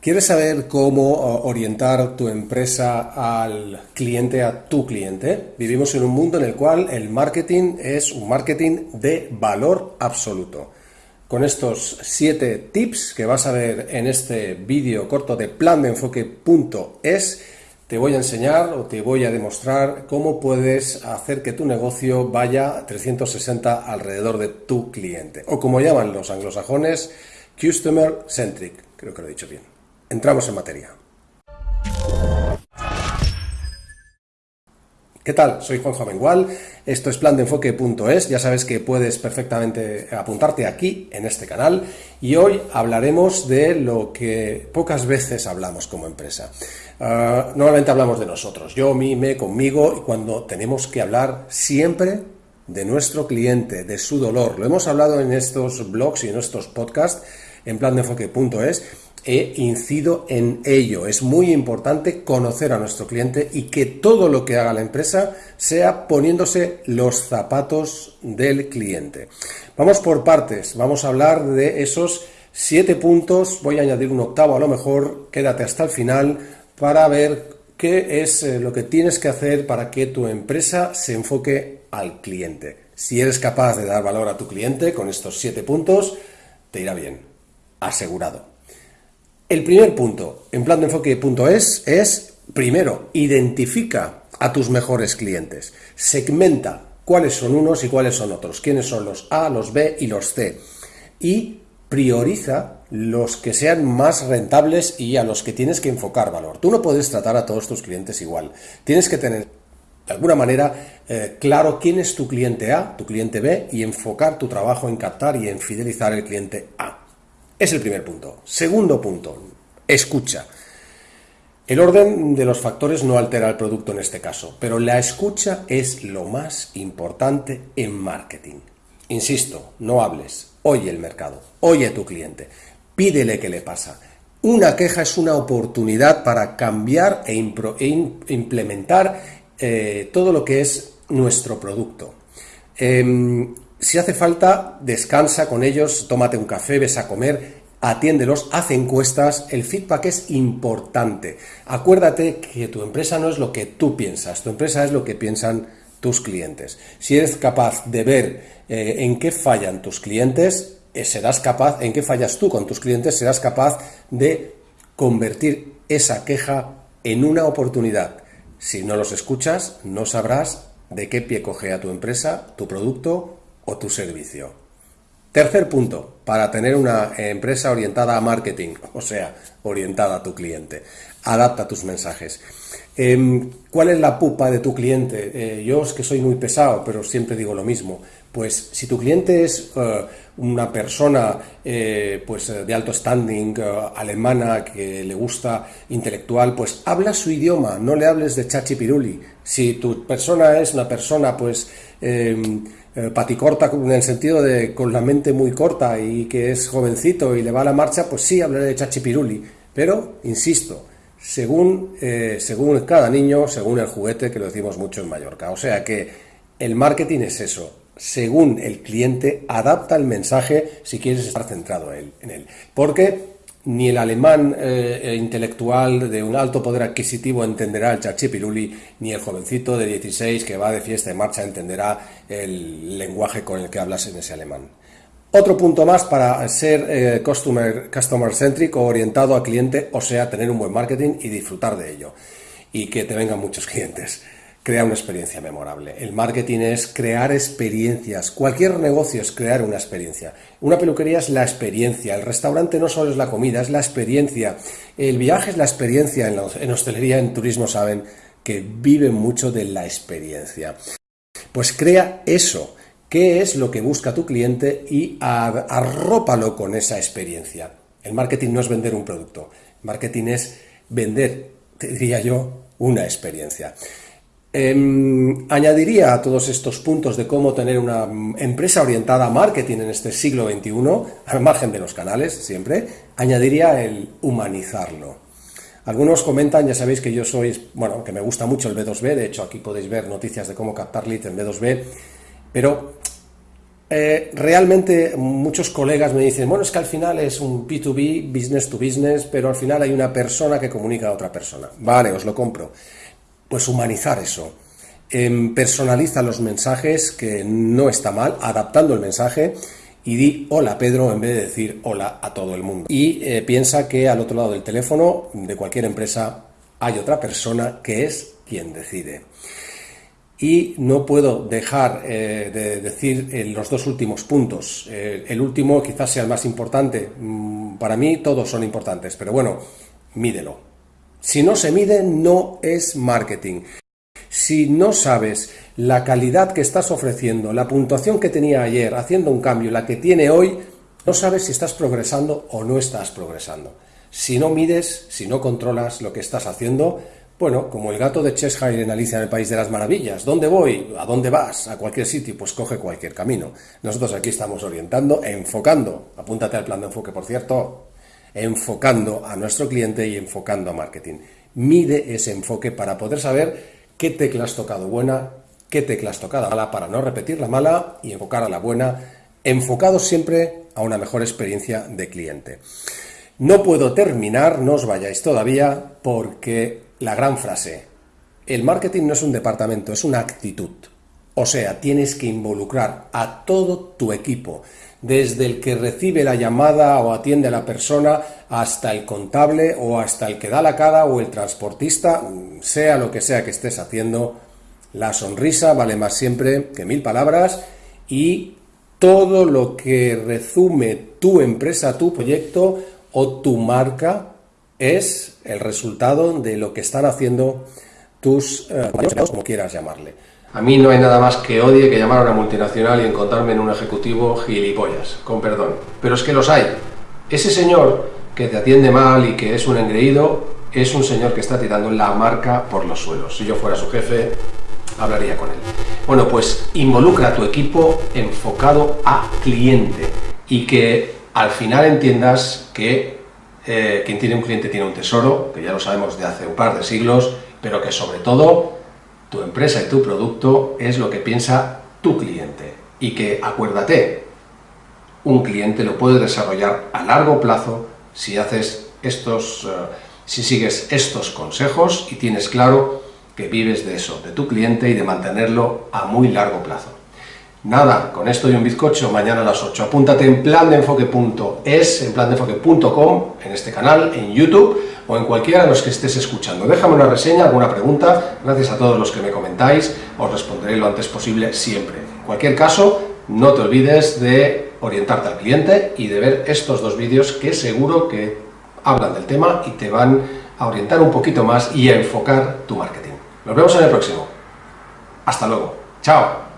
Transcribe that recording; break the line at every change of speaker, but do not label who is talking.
¿Quieres saber cómo orientar tu empresa al cliente, a tu cliente? Vivimos en un mundo en el cual el marketing es un marketing de valor absoluto. Con estos siete tips que vas a ver en este vídeo corto de plan de enfoque.es, te voy a enseñar o te voy a demostrar cómo puedes hacer que tu negocio vaya 360 alrededor de tu cliente. O como llaman los anglosajones, Customer Centric. Creo que lo he dicho bien. Entramos en materia. ¿Qué tal? Soy Juanjo Amengual, esto es plan de enfoque.es, ya sabes que puedes perfectamente apuntarte aquí en este canal y hoy hablaremos de lo que pocas veces hablamos como empresa. Ah, normalmente hablamos de nosotros, yo, mí, me, conmigo y cuando tenemos que hablar siempre de nuestro cliente, de su dolor. Lo hemos hablado en estos blogs y en estos podcasts en plan de enfoque.es e incido en ello. Es muy importante conocer a nuestro cliente y que todo lo que haga la empresa sea poniéndose los zapatos del cliente. Vamos por partes, vamos a hablar de esos siete puntos, voy a añadir un octavo a lo mejor, quédate hasta el final para ver qué es eh, lo que tienes que hacer para que tu empresa se enfoque al cliente. Si eres capaz de dar valor a tu cliente con estos siete puntos, te irá bien, asegurado. El primer punto en plan de enfoque.es es, primero, identifica a tus mejores clientes. Segmenta cuáles son unos y cuáles son otros, quiénes son los A, los B y los C. Y prioriza los que sean más rentables y a los que tienes que enfocar valor. Tú no puedes tratar a todos tus clientes igual. Tienes que tener, de alguna manera, eh, claro quién es tu cliente A, tu cliente B y enfocar tu trabajo en captar y en fidelizar el cliente A. Es el primer punto. Segundo punto, escucha. El orden de los factores no altera el producto en este caso, pero la escucha es lo más importante en marketing. Insisto, no hables, oye el mercado, oye a tu cliente, pídele qué le pasa. Una queja es una oportunidad para cambiar e, e implementar eh, todo lo que es nuestro producto. Em, si hace falta, descansa con ellos, tómate un café, ves a comer, atiéndelos, haz encuestas, el feedback es importante. Acuérdate que tu empresa no es lo que tú piensas, tu empresa es lo que piensan tus clientes. Si eres capaz de ver eh, en qué fallan tus clientes, eh, serás capaz, en qué fallas tú con tus clientes, serás capaz de convertir esa queja en una oportunidad. Si no los escuchas, no sabrás de qué pie coge a tu empresa, tu producto o tu servicio. Tercer punto, para tener una empresa orientada a marketing, o sea, orientada a tu cliente. Adapta tus mensajes. Em, ¿Cuál es la pupa de tu cliente? Eh, yo es que soy muy pesado, pero siempre digo lo mismo. Pues si tu cliente es eh, una persona eh, pues, de alto standing, alemana, que le gusta intelectual, pues habla su idioma, no le hables de chachi piruli. Si tu persona es una persona pues em, eh, paticorta en el sentido de con la mente muy corta y que es jovencito y le va a la marcha, pues sí hablaré de chachipiruli. Pero, insisto, según, eh, según cada niño, según el juguete, que lo decimos mucho en Mallorca. O sea que el marketing es eso. Según el cliente, adapta el mensaje si quieres estar centrado en él. Porque ni el alemán eh, eh, intelectual de un alto poder adquisitivo entenderá el chachipiruli, ni el jovencito de 16 que va de fiesta y marcha entenderá el lenguaje con el que hablas en ese alemán. Otro punto más para ser eh, customer, customer centric o orientado al cliente, o sea, tener un buen marketing y disfrutar de ello. Y que te vengan muchos clientes crea una experiencia memorable. El marketing es crear experiencias. Cualquier negocio es crear una experiencia. Una peluquería es la experiencia. El restaurante no solo es la comida, es la experiencia. El viaje es la experiencia. En, hostelería, en turismo saben que viven mucho de la experiencia. Pues crea eso. ¿Qué es lo que busca tu cliente? Y arrópalo con esa experiencia. El marketing no es vender un producto. marketing es vender, diría yo, una experiencia. Em, añadiría a todos estos puntos de cómo tener una empresa orientada a marketing en este siglo XXI, al margen de los canales, siempre, añadiría el humanizarlo. Algunos comentan, ya sabéis que yo soy, bueno, que me gusta mucho el B2B, de hecho aquí podéis ver noticias de cómo captar leads en B2B, pero eh, realmente muchos colegas me dicen, bueno, es que al final es un B2B, business to business, pero al final hay una persona que comunica a otra persona. Vale, os lo compro. Pues humanizar eso. Em, personaliza los mensajes, que no está mal, adaptando el mensaje y di hola Pedro en vez de decir hola a todo el mundo. Y eh, piensa que al otro lado del teléfono de cualquier empresa hay otra persona que es quien decide. Y no puedo dejar eh, de decir los dos últimos puntos. Eh, el último quizás sea el más importante. Mm, para mí todos son importantes, pero bueno, mídelo. Si no se mide, no es marketing. Si no sabes la calidad que estás ofreciendo, la puntuación que tenía ayer haciendo un cambio, la que tiene hoy, no sabes si estás progresando o no estás progresando. Si no mides, si no controlas lo que estás haciendo, bueno, como el gato de Cheshire en Alicia en el País de las Maravillas. ¿Dónde voy? ¿A dónde vas? ¿A cualquier sitio? Pues coge cualquier camino. Nosotros aquí estamos orientando, enfocando. Apúntate al plan de enfoque, por cierto. Enfocando a nuestro cliente y enfocando a marketing. Mide ese enfoque para poder saber qué tecla has tocado buena, qué tecla has tocado mala, para no repetir la mala y enfocar a la buena, enfocado siempre a una mejor experiencia de cliente. No puedo terminar, no os vayáis todavía, porque la gran frase, el marketing no es un departamento, es una actitud. O sea, tienes que involucrar a todo tu equipo, desde el que recibe la llamada o atiende a la persona, hasta el contable o hasta el que da la cara o el transportista, sea lo que sea que estés haciendo, la sonrisa vale más siempre que mil palabras y todo lo que resume tu empresa, tu proyecto o tu marca es el resultado de lo que están haciendo tus eh, como quieras llamarle. A mí no hay nada más que odie que llamar a una multinacional y encontrarme en un ejecutivo gilipollas, con perdón. Pero es que los hay. Ese señor que te atiende mal y que es un engreído, es un señor que está tirando la marca por los suelos. Si yo fuera su jefe, hablaría con él. Bueno, pues involucra a tu equipo enfocado a cliente y que al final entiendas que eh, quien tiene un cliente tiene un tesoro, que ya lo sabemos de hace un par de siglos, pero que sobre todo tu empresa y tu producto es lo que piensa tu cliente. Y que, acuérdate, un cliente lo puede desarrollar a largo plazo si haces estos, eh, si sigues estos consejos y tienes claro que vives de eso, de tu cliente y de mantenerlo a muy largo plazo. Nada, con esto y un bizcocho, mañana a las 8. Apúntate en plandeenfoque.es, en plandeenfoque.com, en este canal, en YouTube o en cualquiera de los que estés escuchando. Déjame una reseña, alguna pregunta, gracias a todos los que me comentáis, os responderé lo antes posible siempre. En cualquier caso, no te olvides de orientarte al cliente y de ver estos dos vídeos que seguro que hablan del tema y te van a orientar un poquito más y a enfocar tu marketing. Nos vemos en el próximo. Hasta luego. Chao.